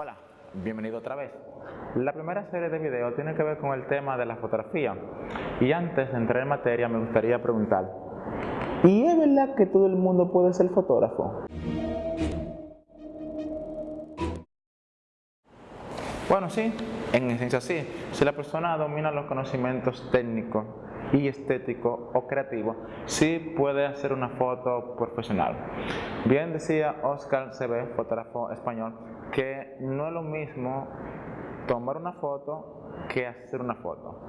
Hola, bienvenido otra vez. La primera serie de videos tiene que ver con el tema de la fotografía. Y antes de entrar en materia me gustaría preguntar, ¿y es verdad que todo el mundo puede ser fotógrafo? Bueno, sí, en esencia sí. Si la persona domina los conocimientos técnicos y estéticos o creativos, sí puede hacer una foto profesional. Bien decía Oscar CB, fotógrafo español, que no es lo mismo tomar una foto que hacer una foto.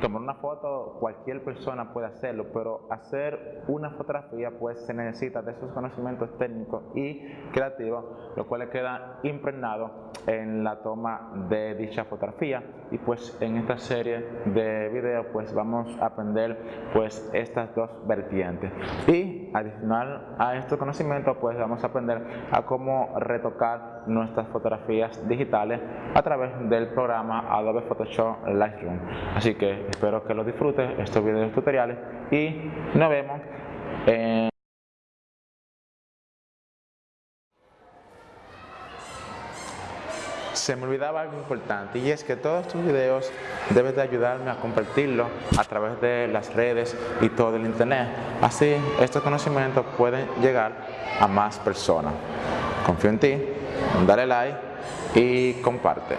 Tomar una foto cualquier persona puede hacerlo, pero hacer una fotografía pues se necesita de esos conocimientos técnicos y creativos, lo cual queda impregnado en la toma de dicha fotografía y pues en esta serie de videos pues vamos a aprender pues estas dos vertientes y adicional a estos conocimientos pues vamos a aprender a cómo retocar nuestras fotografías digitales a través del programa Adobe Photoshop Lightroom. Así que espero que lo disfrutes estos videos tutoriales y nos vemos en Se me olvidaba algo importante y es que todos estos videos debes de ayudarme a compartirlo a través de las redes y todo el internet. Así estos conocimientos pueden llegar a más personas. Confío en ti, dale like y comparte.